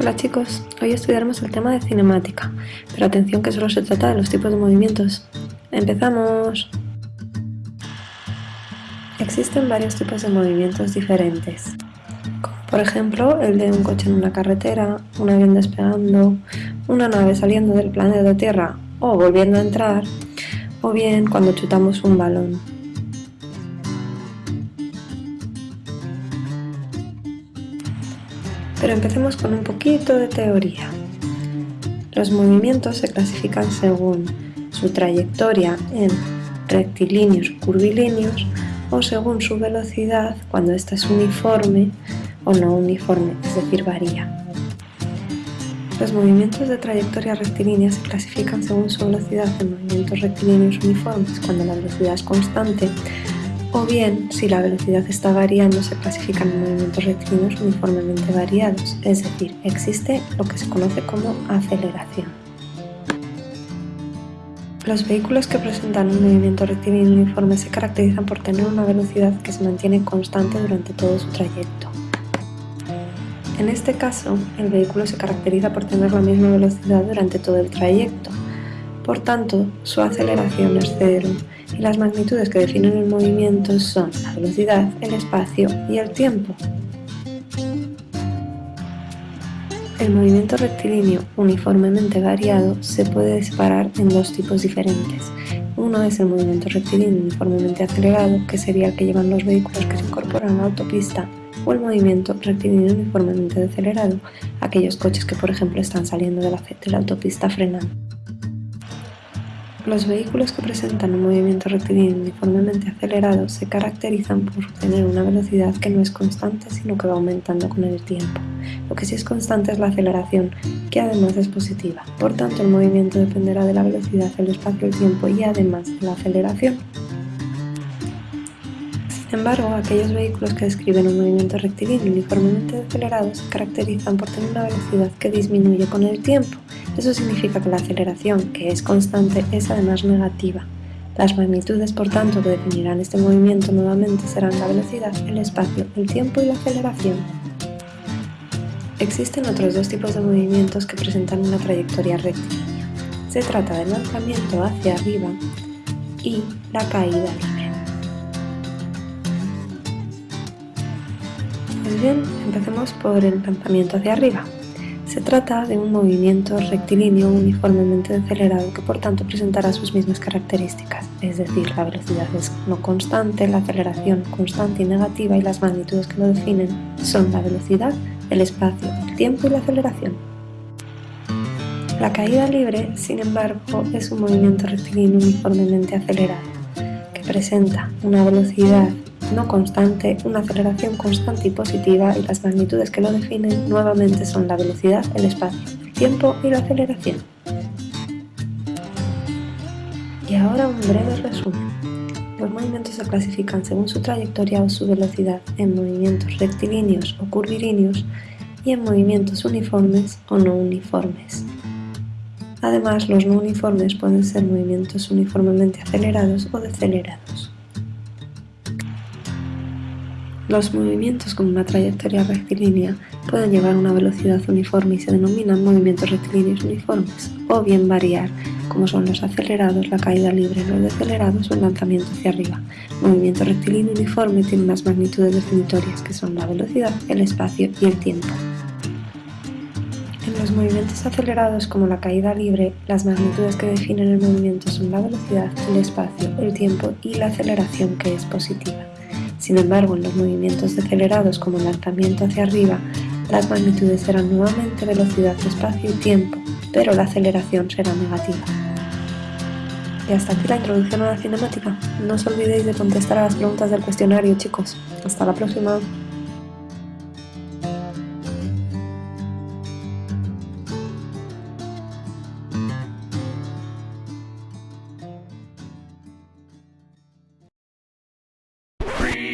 Hola chicos, hoy estudiaremos el tema de cinemática, pero atención que solo se trata de los tipos de movimientos. ¡Empezamos! Existen varios tipos de movimientos diferentes, como por ejemplo el de un coche en una carretera, un avión despegando, una nave saliendo del planeta Tierra o volviendo a entrar, o bien cuando chutamos un balón. Pero empecemos con un poquito de teoría. Los movimientos se clasifican según su trayectoria en rectilíneos o curvilíneos o según su velocidad cuando ésta es uniforme o no uniforme, es decir, varía. Los movimientos de trayectoria rectilínea se clasifican según su velocidad en movimientos rectilíneos uniformes cuando la velocidad es constante o bien, si la velocidad está variando, se clasifican en movimientos rectilíneos uniformemente variados, es decir, existe lo que se conoce como aceleración. Los vehículos que presentan un movimiento rectilíneo uniforme se caracterizan por tener una velocidad que se mantiene constante durante todo su trayecto. En este caso, el vehículo se caracteriza por tener la misma velocidad durante todo el trayecto, por tanto, su aceleración es cero y las magnitudes que definen el movimiento son la velocidad, el espacio y el tiempo. El movimiento rectilíneo uniformemente variado se puede separar en dos tipos diferentes. Uno es el movimiento rectilíneo uniformemente acelerado, que sería el que llevan los vehículos que se incorporan a la autopista, o el movimiento rectilíneo uniformemente acelerado, aquellos coches que por ejemplo están saliendo de la, de la autopista frenando. Los vehículos que presentan un movimiento rectilíneo uniformemente acelerado se caracterizan por tener una velocidad que no es constante sino que va aumentando con el tiempo. Lo que sí es constante es la aceleración, que además es positiva. Por tanto, el movimiento dependerá de la velocidad, el espacio, el tiempo y además de la aceleración. Sin embargo, aquellos vehículos que describen un movimiento rectilíneo uniformemente acelerado se caracterizan por tener una velocidad que disminuye con el tiempo, eso significa que la aceleración, que es constante, es además negativa. Las magnitudes, por tanto, que definirán este movimiento nuevamente serán la velocidad, el espacio, el tiempo y la aceleración. Existen otros dos tipos de movimientos que presentan una trayectoria rectilínea. Se trata del lanzamiento hacia arriba y la caída Pues bien, empecemos por el lanzamiento hacia arriba. Se trata de un movimiento rectilíneo uniformemente acelerado que por tanto presentará sus mismas características, es decir, la velocidad es no constante, la aceleración constante y negativa y las magnitudes que lo definen son la velocidad, el espacio, el tiempo y la aceleración. La caída libre, sin embargo, es un movimiento rectilíneo uniformemente acelerado, que presenta una velocidad no constante, una aceleración constante y positiva y las magnitudes que lo definen nuevamente son la velocidad, el espacio, el tiempo y la aceleración. Y ahora un breve resumen. Los movimientos se clasifican según su trayectoria o su velocidad en movimientos rectilíneos o curvilíneos y en movimientos uniformes o no uniformes. Además, los no uniformes pueden ser movimientos uniformemente acelerados o decelerados. Los movimientos con una trayectoria rectilínea pueden llevar una velocidad uniforme y se denominan movimientos rectilíneos uniformes, o bien variar, como son los acelerados, la caída libre, los decelerados o el lanzamiento hacia arriba. movimiento rectilíneo uniforme tiene unas magnitudes definitorias que son la velocidad, el espacio y el tiempo. En los movimientos acelerados como la caída libre, las magnitudes que definen el movimiento son la velocidad, el espacio, el tiempo y la aceleración que es positiva. Sin embargo, en los movimientos decelerados como el lanzamiento hacia arriba, las magnitudes serán nuevamente velocidad, espacio y tiempo, pero la aceleración será negativa. Y hasta aquí la introducción a la cinemática. No os olvidéis de contestar a las preguntas del cuestionario, chicos. Hasta la próxima.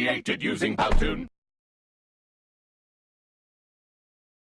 Created using Powtoon.